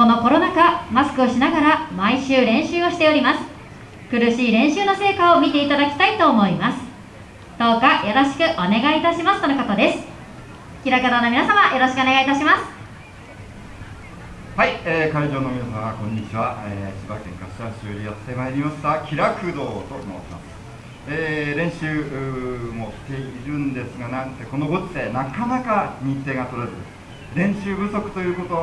このコロナ禍マスクをしながら毎週練習をしております。苦しい練習の成果を見ていただきたいと思います。どうかよろしくお願いいたしますとのことです。平方の皆様よろしくお願いいたします。はい、えー、会場の皆様こんにちは、えー、千葉県柏市よりやってまいりました。気楽堂と申します。えー、練習もしているんですがなんてこのご時世なかなか日程が取れず。練習不足ということ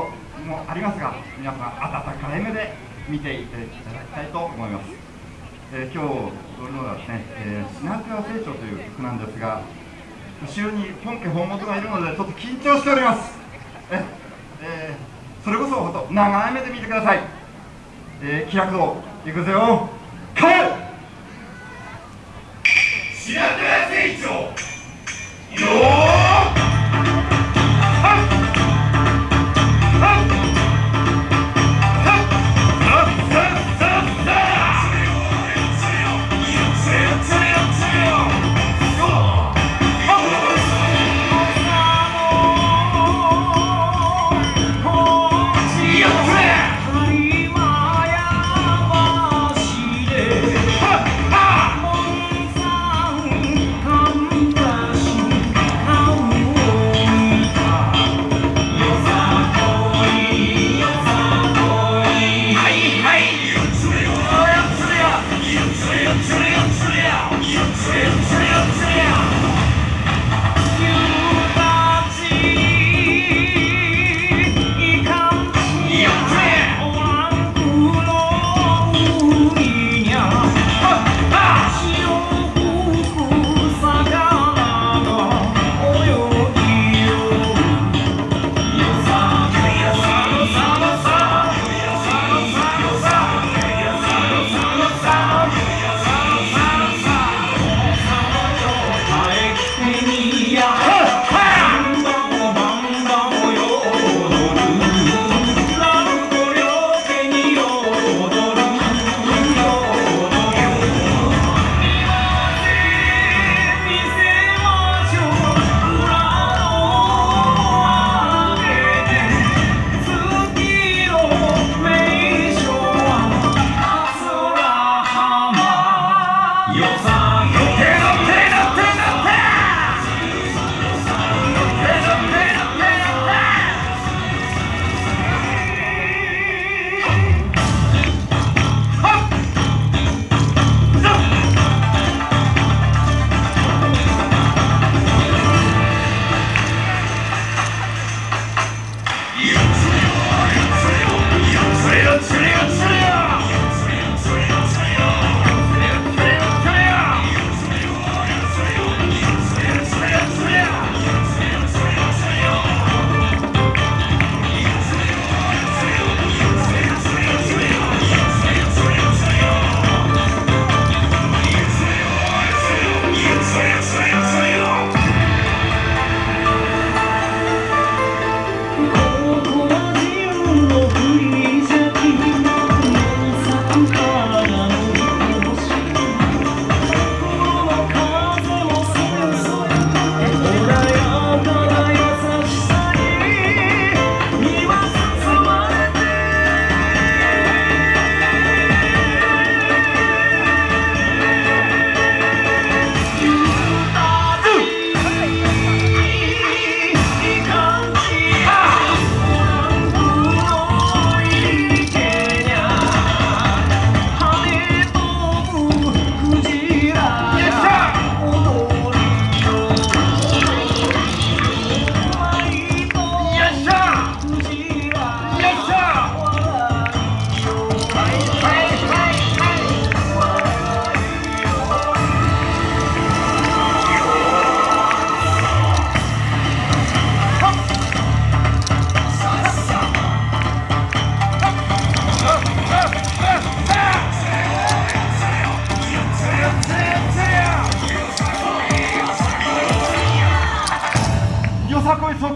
もありますが皆さん温かい目で見ていただきたいと思います、えー、今日踊るのはですね「えー、シナトゥア成長」という曲なんですが後ろに本家本元がいるのでちょっと緊張しております。え、えー、それこそほんと長い目で見てください、えー、気楽をいくぜよ。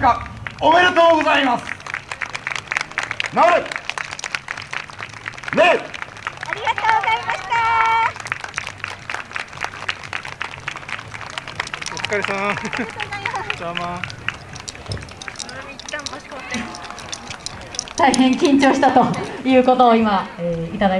おめでとうございます。治れね。ありがとうございました。お疲れさん。邪魔一旦場所変わって大変緊張したということを今、えーいただいて